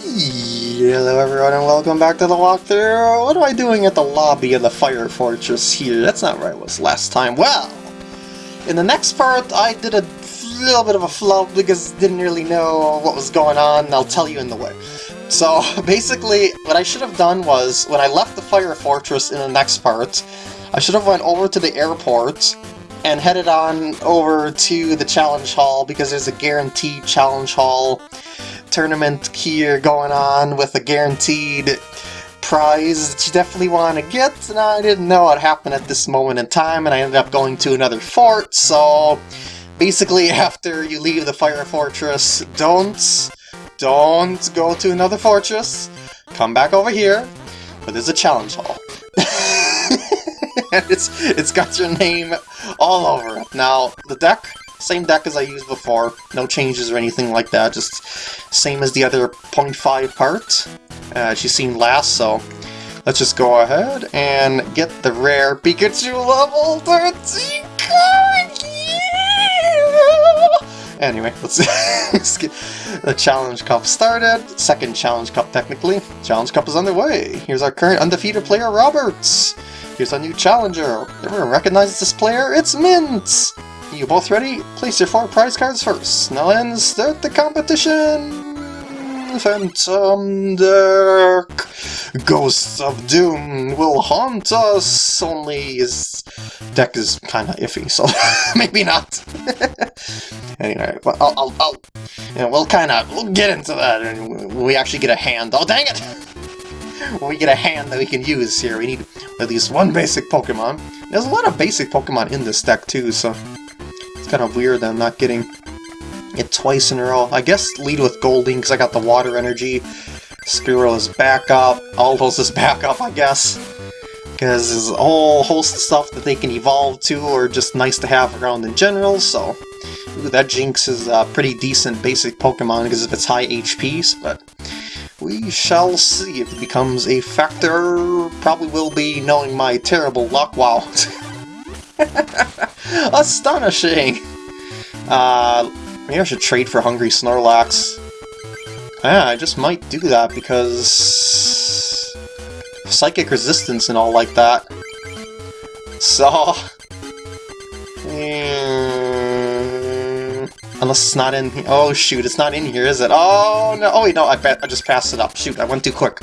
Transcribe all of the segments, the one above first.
Hello everyone and welcome back to the walkthrough. What am I doing at the lobby of the Fire Fortress here? That's not where I was last time. Well, in the next part I did a little bit of a flub because didn't really know what was going on. I'll tell you in the way. So basically what I should have done was when I left the Fire Fortress in the next part, I should have went over to the airport and headed on over to the challenge hall because there's a guaranteed challenge hall tournament here going on with a guaranteed prize that you definitely want to get, and I didn't know what happened at this moment in time, and I ended up going to another fort, so basically after you leave the fire fortress, don't, don't go to another fortress, come back over here, but there's a challenge hall. and it's, it's got your name all over it. Now, the deck same deck as I used before, no changes or anything like that, just same as the other 0.5 part. Uh, she's seen last, so let's just go ahead and get the rare Pikachu level 13 card! Yeah! Anyway, let's, let's get the Challenge Cup started. Second Challenge Cup, technically. Challenge Cup is underway. Here's our current undefeated player, Roberts. Here's our new challenger. Everyone recognizes this player? It's Mint! You both ready? Place your four prize cards first. Now then, start the competition! Phantom Deck! Ghosts of Doom will haunt us! Only his deck is kinda iffy, so maybe not. anyway, well, I'll, I'll, I'll you know, we'll kinda, we'll get into that and we actually get a hand. Oh, dang it! we get a hand that we can use here. We need at least one basic Pokemon. There's a lot of basic Pokemon in this deck too, so kind of weird that I'm not getting it twice in a row. I guess lead with Goldeen because I got the water energy. Squirtle is backup. Aldos is backup, I guess. Because there's a whole host of stuff that they can evolve to or just nice to have around in general, so... Ooh, that Jynx is a pretty decent basic Pokemon because of its high HPs, but... We shall see if it becomes a factor. Probably will be knowing my terrible luck. Wow. Astonishing! Uh, maybe I should trade for Hungry Snorlax. Yeah, I just might do that because... Psychic resistance and all like that. So... Mm, unless it's not in here. Oh shoot, it's not in here, is it? Oh no! Oh wait, no, I bet I just passed it up. Shoot, I went too quick.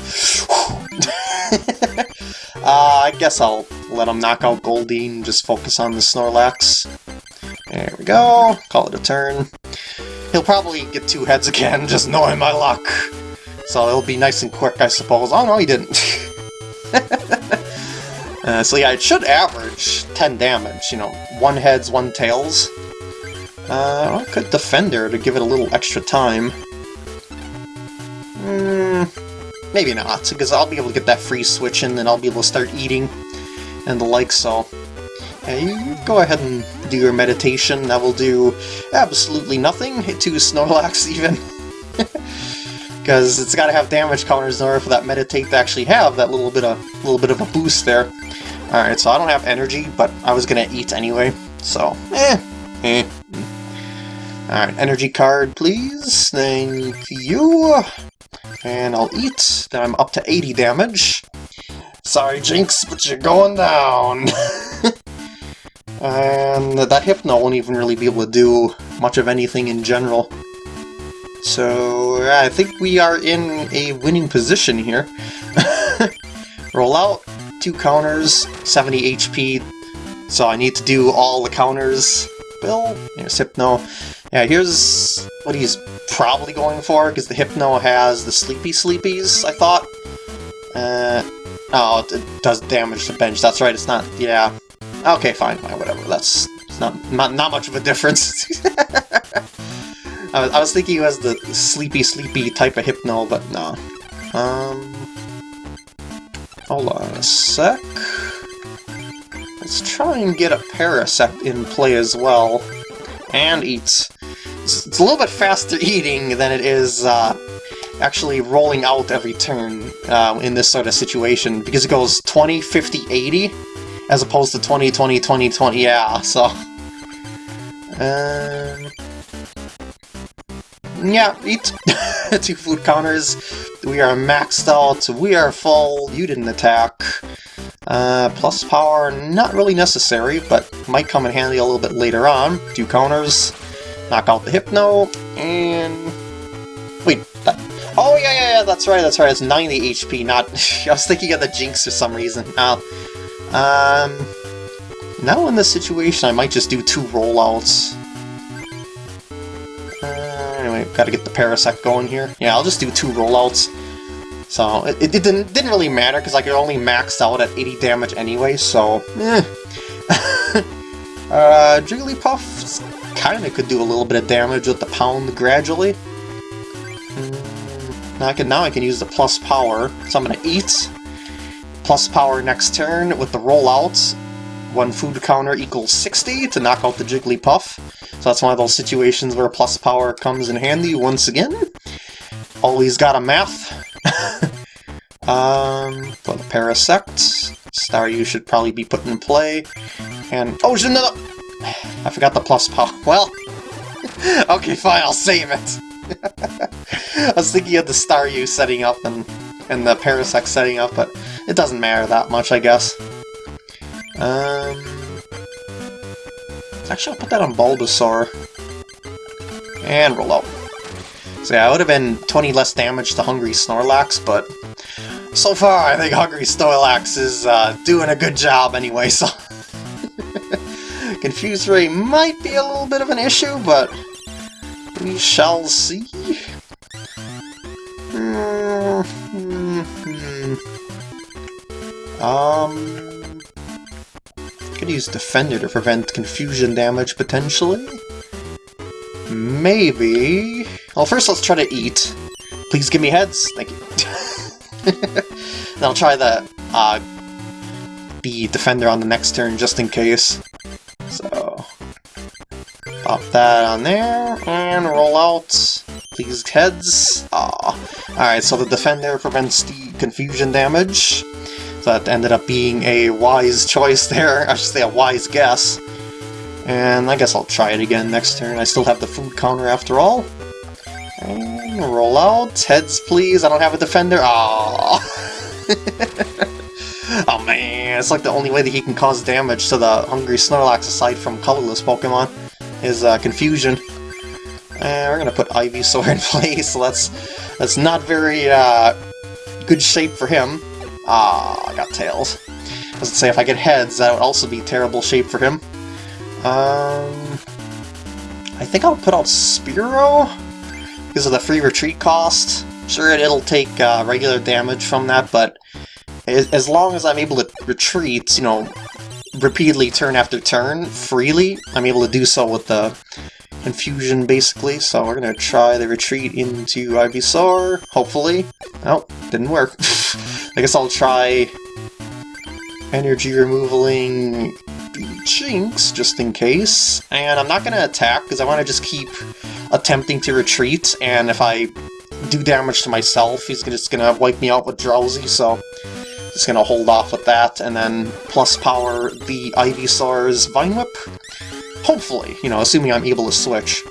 uh, I guess I'll let him knock out Goldeen, just focus on the Snorlax. There we go, call it a turn. He'll probably get two heads again, just knowing my luck. So it'll be nice and quick, I suppose. Oh no, he didn't. uh, so yeah, it should average 10 damage, you know, one heads, one tails. Uh, I could Defender to give it a little extra time. Hmm, maybe not, because I'll be able to get that free switch in, and I'll be able to start eating and the like, so you go ahead and do your meditation. That will do absolutely nothing to Snorlax, even. Because it's got to have damage counters in order for that meditate to actually have that little bit of a little bit of a boost there. Alright, so I don't have energy, but I was to eat anyway, so eh. eh. Alright, energy card, please. Thank you. And I'll eat. Then I'm up to 80 damage. Sorry, Jynx, but you're going down! and that Hypno won't even really be able to do much of anything in general. So, I think we are in a winning position here. Roll out, two counters, 70 HP, so I need to do all the counters. Bill, Hypno. Yeah, here's what he's probably going for, because the Hypno has the Sleepy Sleepies, I thought. Uh, Oh, it does damage to bench. That's right, it's not... Yeah. Okay, fine, fine, whatever. That's not, not, not much of a difference. I, was, I was thinking he was the sleepy, sleepy type of Hypno, but no. Um... Hold on a sec. Let's try and get a Parasect in play as well. And eats. It's, it's a little bit faster eating than it is uh, actually rolling out every turn uh, in this sort of situation, because it goes 20, 50, 80, as opposed to 20, 20, 20, 20, yeah, so... Um, yeah, eat two food counters. We are maxed out, we are full, you didn't attack. Uh, plus power, not really necessary, but might come in handy a little bit later on. Two counters, knock out the Hypno, and... Wait. Oh, yeah, yeah, yeah, that's right, that's right, it's 90 HP, not... I was thinking of the Jynx for some reason. Now, um... Now in this situation, I might just do two rollouts. Uh, anyway, gotta get the Parasect going here. Yeah, I'll just do two rollouts. So, it, it didn't, didn't really matter, because I could only max out at 80 damage anyway, so... Eh. uh, Jigglypuff kinda could do a little bit of damage with the pound gradually. Now I can now I can use the plus power, so I'm gonna eat. Plus power next turn with the rollouts. One food counter equals 60 to knock out the Jigglypuff. So that's one of those situations where plus power comes in handy once again. Always got a math. um, for the Parasect. Staryu should probably be put in play. And, oh, no, I forgot the plus power. Well, okay, fine, I'll save it. I was thinking of the Staryu setting up and, and the Parasect setting up, but it doesn't matter that much, I guess. Um, actually, I'll put that on Bulbasaur. And roll out. So yeah, it would have been 20 less damage to Hungry Snorlax, but so far I think Hungry Snorlax is uh, doing a good job anyway, so... Confuse Ray might be a little bit of an issue, but we shall see. Um, could use Defender to prevent confusion damage, potentially? Maybe... Well, first let's try to eat. Please give me heads. Thank you. then I'll try the, uh, the Defender on the next turn, just in case. Pop that on there, and roll out. these heads. Aw. Alright, so the Defender prevents the confusion damage. So that ended up being a wise choice there. I should say a wise guess. And I guess I'll try it again next turn. I still have the food counter after all. And roll out. Heads, please. I don't have a defender. Aww. oh man, it's like the only way that he can cause damage to the Hungry Snorlax aside from colorless Pokemon is uh, confusion. And we're gonna put Ivysaur in place, so that's that's not very uh, good shape for him. Ah, I got tails. Was say if I get heads, that would also be terrible shape for him. Um, I think I'll put out Spearow because of the free retreat cost. Sure, it'll take uh, regular damage from that, but as long as I'm able to retreat, you know, repeatedly turn after turn, freely, I'm able to do so with the confusion, basically. So we're to try the retreat into Ivysaur, hopefully. Oh, didn't work. I guess I'll try energy removaling Jynx, just in case. And I'm not to attack, because I want to just keep attempting to retreat, and if I do damage to myself, he's just to wipe me out with Drowsy, so just going to hold off with that, and then plus power the Ivysaur's Vine Whip. Hopefully, you know, assuming I'm able to switch.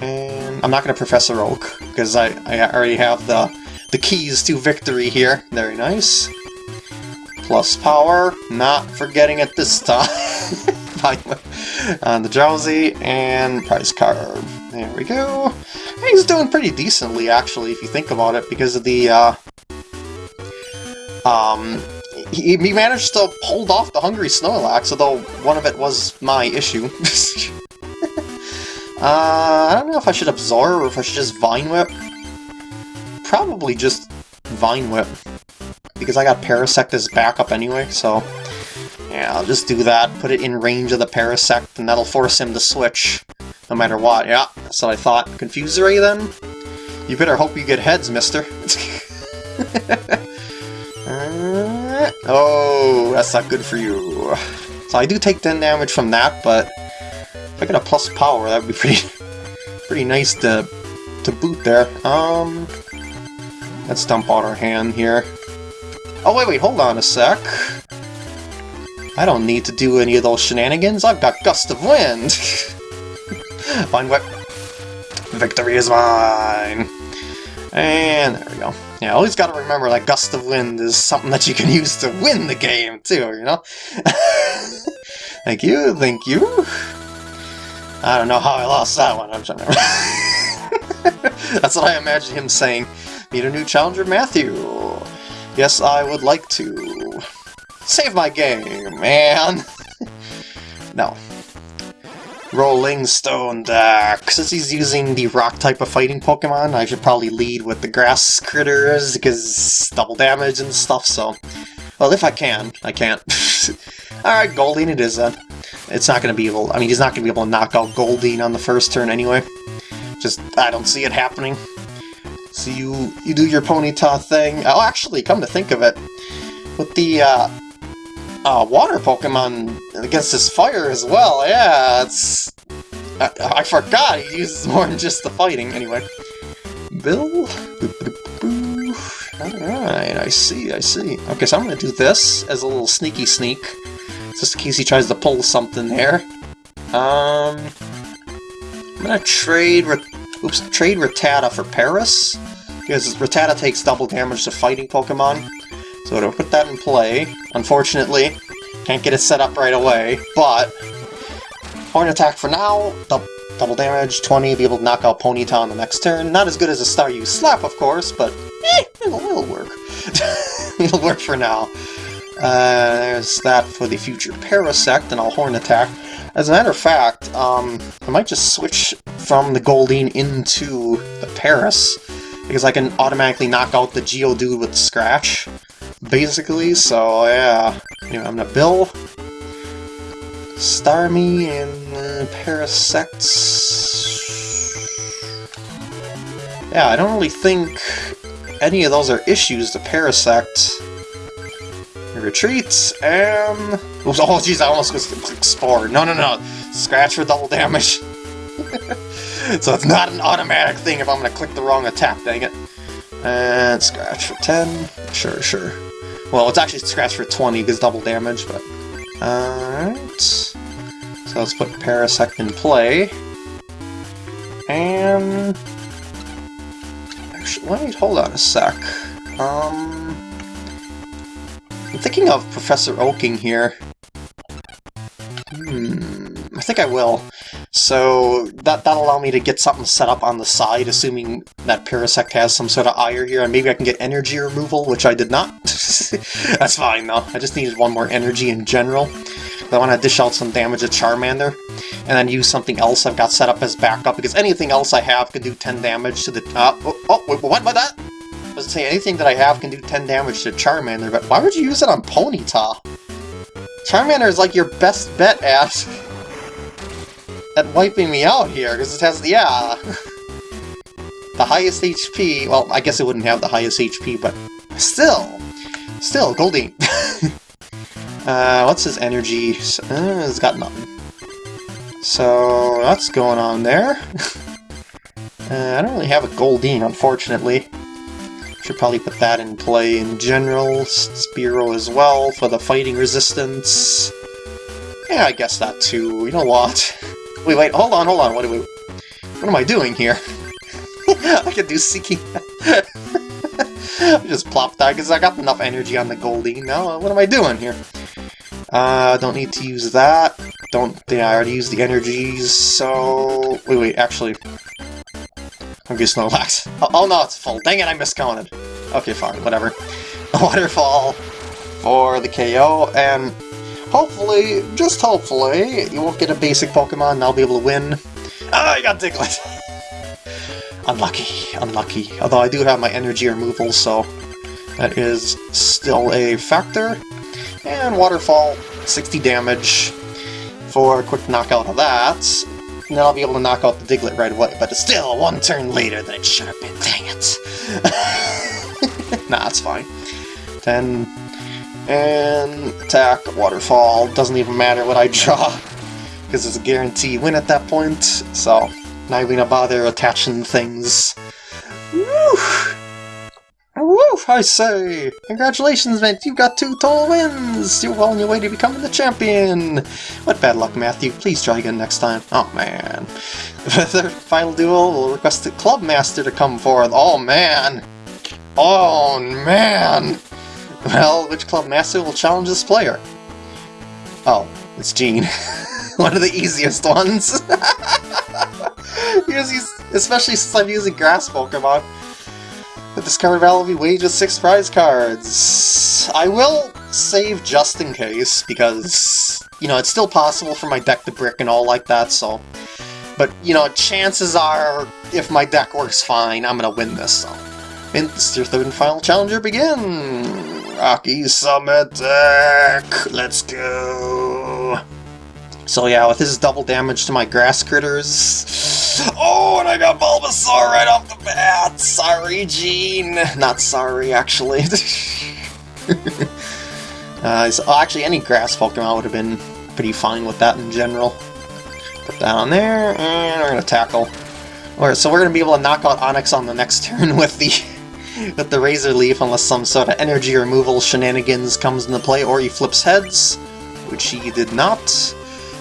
And I'm not going to Professor Oak, because I, I already have the, the keys to victory here. Very nice. Plus power, not forgetting it this time. Vine On the Drowzee, and prize card. There we go. He's doing pretty decently, actually, if you think about it, because of the, uh, um, he, he managed to hold off the Hungry Snorlax, although one of it was my issue. uh, I don't know if I should Absorb or if I should just Vine Whip. Probably just Vine Whip because I got Parasect as backup anyway, so... Yeah, I'll just do that, put it in range of the Parasect, and that'll force him to switch, no matter what. Yeah, so I thought. Confuse Ray, then? You better hope you get heads, mister. oh, that's not good for you. So I do take 10 damage from that, but if I get a plus power, that would be pretty pretty nice to, to boot there. Um, Let's dump out our hand here. Oh, wait, wait, hold on a sec. I don't need to do any of those shenanigans. I've got Gust of Wind. Vine Whip. Victory is mine! And there we go. Yeah, always gotta remember that Gust of Wind is something that you can use to win the game, too, you know? thank you, thank you. I don't know how I lost that one, I'm trying to That's what I imagine him saying. Meet a new challenger, Matthew. Yes, I would like to. Save my game, man! no, Rolling Stone deck. Since he's using the rock type of fighting Pokemon, I should probably lead with the grass critters, because double damage and stuff, so... Well, if I can. I can't. Alright, Goldeen it is then. It's not going to be able... I mean, he's not going to be able to knock out Goldeen on the first turn anyway. Just, I don't see it happening. So you, you do your Ponyta thing. Oh, actually, come to think of it, with the, uh, uh, water Pokemon against his fire as well. Yeah, it's... I, I forgot he uses more than just the fighting. Anyway. Bill? Alright, I see, I see. Okay, so I'm gonna do this as a little sneaky sneak. Just in case he tries to pull something there. Um... I'm gonna trade... Oops, trade Rattata for Paras. Because Rattata takes double damage to fighting Pokemon. So to put that in play, unfortunately, can't get it set up right away, but Horn Attack for now, double damage, 20, be able to knock out Ponyta on the next turn. Not as good as a Star Staryu Slap, of course, but eh, it'll, it'll work. it'll work for now. Uh, there's that for the future Parasect, and I'll Horn Attack. As a matter of fact, um, I might just switch from the Goldeen into the Paras, because I can automatically knock out the Geodude with Scratch basically, so yeah. Anyway, I'm gonna Bill, Starmie, and uh, Parasects. Yeah, I don't really think any of those are issues to Parasect. Retreats, and... Oops, oh jeez, I almost clicked Spore. No, no, no. Scratch for double damage. so it's not an automatic thing if I'm to click the wrong attack, dang it. And scratch for 10. Sure, sure. Well, it's actually scratched for 20 because double damage, but... Alright. So let's put Parasect in play. And... Actually, wait, hold on a sec. Um... I'm thinking of Professor Oaking here. Hmm... I think I will. So that, that'll allow me to get something set up on the side, assuming that Parasect has some sort of ire here, and maybe I can get energy removal, which I did not. That's fine, though. I just needed one more energy in general. I want to dish out some damage to Charmander, and then use something else I've got set up as backup, because anything else I have can do 10 damage to the... Uh, oh, oh, wait, what about that? I was say anything that I have can do 10 damage to Charmander, but why would you use it on Ponyta? Charmander is like your best bet, Ash at wiping me out here, because it has, yeah, the highest HP. Well, I guess it wouldn't have the highest HP, but still, still, Goldeen. uh, what's his energy? Uh, it's got nothing. So, that's going on there. uh, I don't really have a Goldeen, unfortunately. Should probably put that in play in general. Spearow as well for the fighting resistance. Yeah, I guess that too. You know what? Wait, wait, hold on, hold on, what, do we, what am I doing here? I can do Seeking... I just plopped that because I got enough energy on the Goldie. now. What am I doing here? Uh, don't need to use that. Don't think I already used the energies, so... Wait, wait, actually... I'm gonna Snorlax. Oh, oh no, it's full. Dang it, I miscounted. Okay, fine, whatever. Waterfall for the KO, and Hopefully, just hopefully, you won't get a basic Pokemon and I'll be able to win. Ah, I got Diglett! unlucky, unlucky. Although I do have my energy removal, so that is still a factor. And Waterfall, 60 damage for a quick knockout of that. And then I'll be able to knock out the Diglett right away, but it's still one turn later than it should have been, dang it! nah, it's fine. 10, and attack, waterfall, doesn't even matter what I draw, because it's a guaranteed win at that point, so not even gonna bother attaching things. Woo! Woo! I say! Congratulations, Mint! You've got two total wins! You're well on your way to becoming the champion! What bad luck, Matthew. Please try again next time. Oh, man. The final duel, we'll request the Club Master to come forth. Oh, man! Oh, man! Well, which Club Master will challenge this player? Oh, it's Gene. One of the easiest ones. especially since I'm using Grass Pokemon. The discard value wages six prize cards. I will save just in case, because, you know, it's still possible for my deck to brick and all like that, so... But, you know, chances are, if my deck works fine, I'm gonna win this, so... And your third and final challenger begin! Rocky Summit deck! Let's go! So yeah, with his double damage to my grass critters... Oh, and I got Bulbasaur right off the bat! Sorry, Gene! Not sorry, actually. uh, so, oh, actually, any grass Pokemon would have been pretty fine with that in general. Put that on there, and we're gonna tackle. Alright, so we're gonna be able to knock out Onix on the next turn with the with the Razor Leaf unless some sort of energy removal shenanigans comes into play, or he flips heads, which he did not.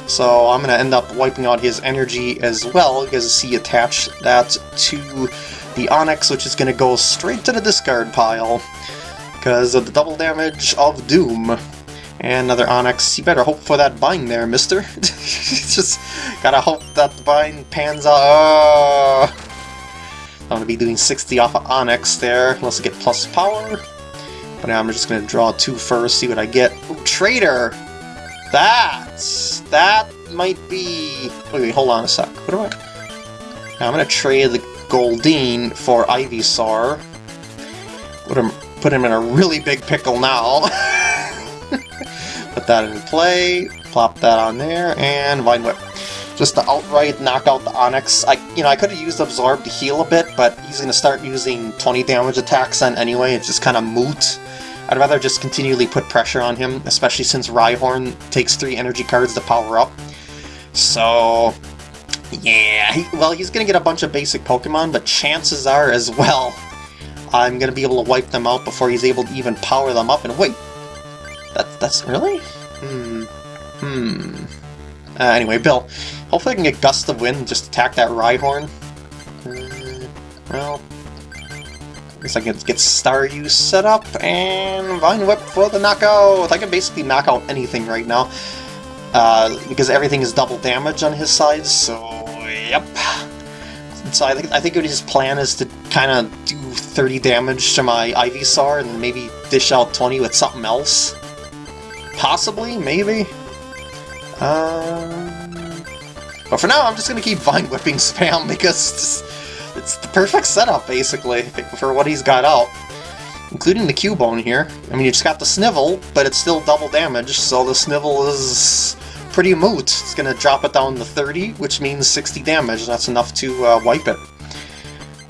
So I'm going to end up wiping out his energy as well, because he attached that to the Onix, which is going to go straight to the discard pile, because of the double damage of Doom. And another Onix. You better hope for that bind there, mister. Just gotta hope that the bind pans out. Oh. I'm going to be doing 60 off of Onix there, unless I get plus power. But now I'm just going to draw two first, see what I get. Ooh, Trader! That! That might be... Wait, wait, hold on a sec. What do I... Now I'm going to trade the Goldeen for Ivysaur. Put him, put him in a really big pickle now. put that in play, plop that on there, and Vine Whip just to outright knock out the Onix. I, you know, I could have used Absorb to heal a bit, but he's going to start using 20 damage attacks then anyway. It's just kind of moot. I'd rather just continually put pressure on him, especially since Rhyhorn takes 3 energy cards to power up. So, yeah, he, well, he's going to get a bunch of basic Pokemon, but chances are as well, I'm going to be able to wipe them out before he's able to even power them up. And wait, that, that's really? Hmm. Hmm. Uh, anyway, Bill, hopefully I can get Gust of Wind and just attack that Rhyhorn. Uh, well, I guess I can get Star Staryu set up, and Vine Whip for the knockout! I can basically knock out anything right now, uh, because everything is double damage on his side, so yep. So I think I think his plan is to kind of do 30 damage to my Ivysaur, and maybe dish out 20 with something else. Possibly, maybe. Um, but for now, I'm just to keep Vine Whipping spam because it's, it's, the perfect setup, basically, for what he's got out. Including the Cubone here. I mean, you just got the Snivel, but it's still double damage, so the Snivel is pretty moot. It's to drop it down to 30, which means 60 damage. That's enough to uh, wipe it.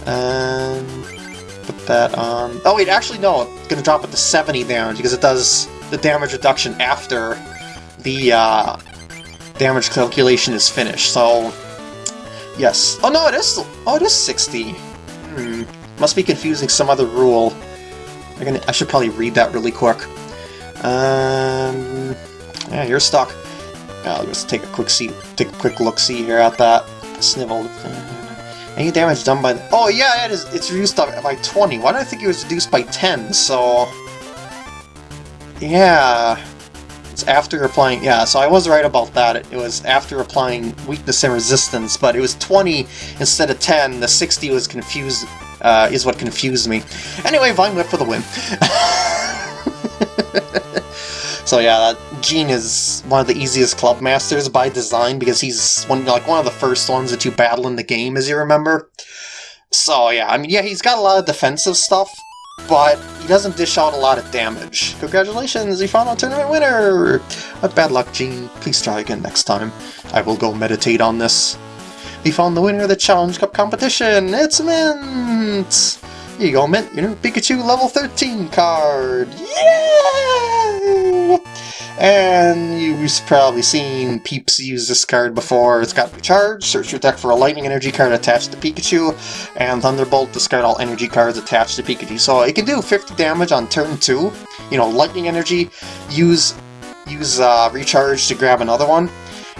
Um, put that on... Oh wait, actually no, it's to drop it to 70 damage, because it does the damage reduction after the uh, damage calculation is finished, so... Yes. Oh no, it is Oh, it is 60. Hmm. Must be confusing some other rule. I, can, I should probably read that really quick. Um... Yeah, you're stuck. I'll just take a quick see, take a quick look see here at that. Snivel. Any damage done by the, Oh yeah, it is it's reduced by 20. Why did I think it was reduced by 10? So Yeah. It's after applying, yeah, so I was right about that. It, was after applying weakness and resistance, but it was 20 instead of 10. The 60 was confused, uh, is what confused me. Anyway, Vine Whip for the win. so yeah, that Gene is one of the easiest club masters by design because he's one like one of the first ones that you battle in the game, as you remember. So yeah, I mean, yeah, he's got a lot of defensive stuff, but he doesn't dish out a lot of damage. Congratulations, found a tournament winner! What bad luck, Gene. Please try again next time. I will go meditate on this. We found the winner of the Challenge Cup competition! It's Mint! Here you go, Mint, your new Pikachu level 13 card! Yay! And you've probably seen Peeps use this card before. It's got Recharge, search your deck for a Lightning Energy card attached to Pikachu, and Thunderbolt, discard all energy cards attached to Pikachu. So it can do 50 damage on turn 2. You know, Lightning Energy, use, use uh, Recharge to grab another one,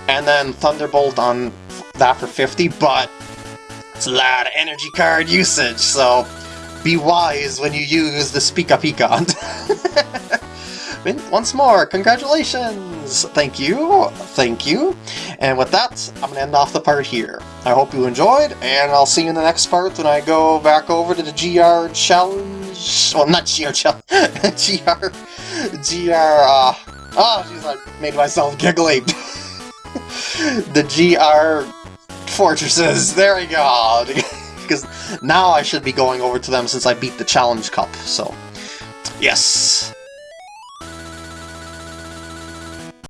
and then Thunderbolt on that for 50, but it's a lot of energy card usage, so be wise when you use the Pika Pika. Once more, congratulations! Thank you, thank you. And with that, I'm going to end off the part here. I hope you enjoyed, and I'll see you in the next part when I go back over to the GR challenge. Well, not GR challenge, GR, GR, uh, oh, jeez, I made myself giggly. the GR fortresses, there we go. because now I should be going over to them since I beat the Challenge Cup, so... Yes!